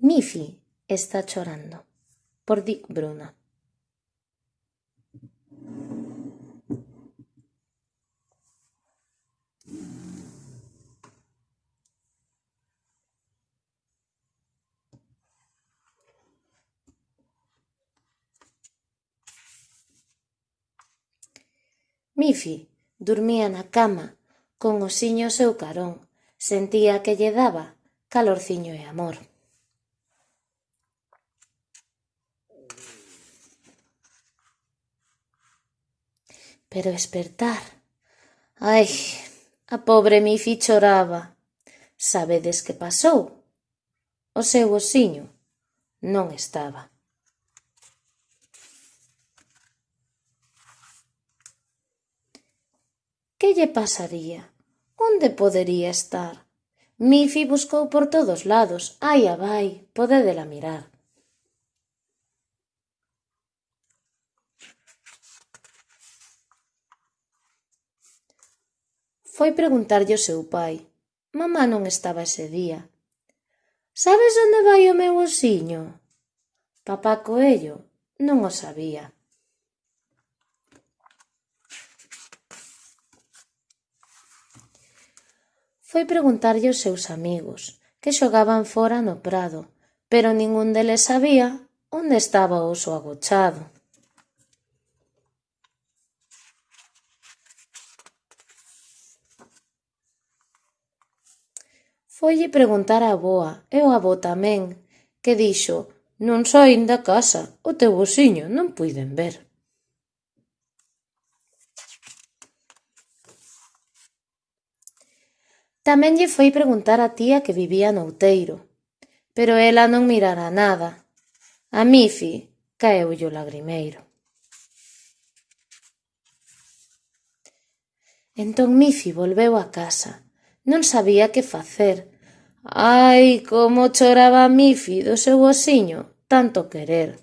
Miffy está chorando por Dick Bruno. Miffy dormía na cama, con osiño ao seu carón, sentía que lle daba calorciño e amor. pero espertar. Ai, a pobre Mifi choraba. Sabedes que pasou? O seu osiño non estaba. Que lle pasaría? Onde podería estar? Mifi buscou por todos lados, ai a vai, podedela mirar. Foi preguntarlle ao seu pai. Mamá non estaba ese día. Sabes onde vai o meu osiño? Papá Coello non o sabía. Foi preguntarlle aos seus amigos, que xogaban fora no prado, pero ningún deles sabía onde estaba o oso agochado. Foille preguntar á avoa, e o avó tamén, que dixo: Non saín da casa, o teu vociño non puiden ver. Tamén lle foi preguntar á tía que vivía no outeiro, pero ela non mirara nada. A Mifi caeulle o lagrimeiro. Entón Mifi volveu a casa, Non sabía que facer. Ai, como choraba Mifi do seu osiño, tanto querer.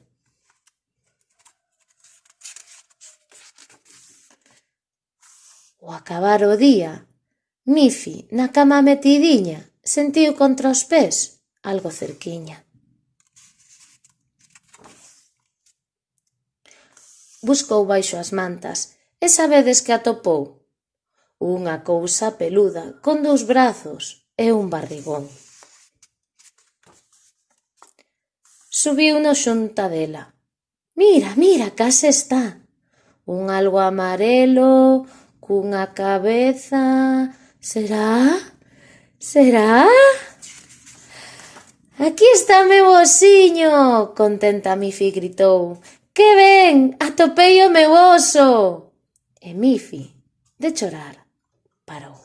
Ao acabar o día, Mifi, na cama metidiña, sentiu contra os pés algo cerquiña. Buscou baixo as mantas e sabedes que atopou Unha cousa peluda con dous brazos e un barrigón. Subiu na xunta dela. Mira, mira, case está. Un algo amarelo, cunha cabeza... Será? Será? Aquí está meu osiño, contenta Mifi gritou. Que ben, atopei o meu oso! E Mifi, de chorar, paró.